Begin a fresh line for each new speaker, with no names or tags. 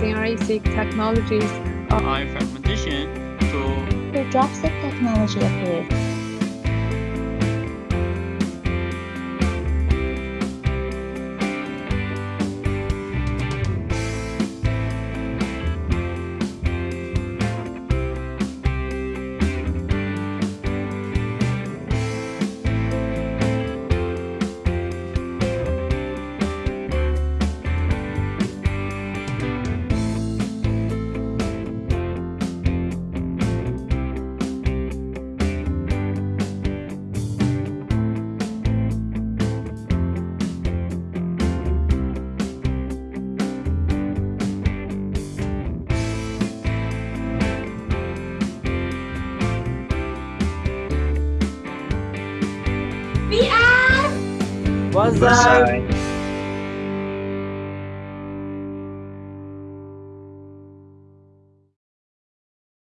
using ASIC technologies.
High fragmentation to
to dropset technology approved.
What's
Bye.
up?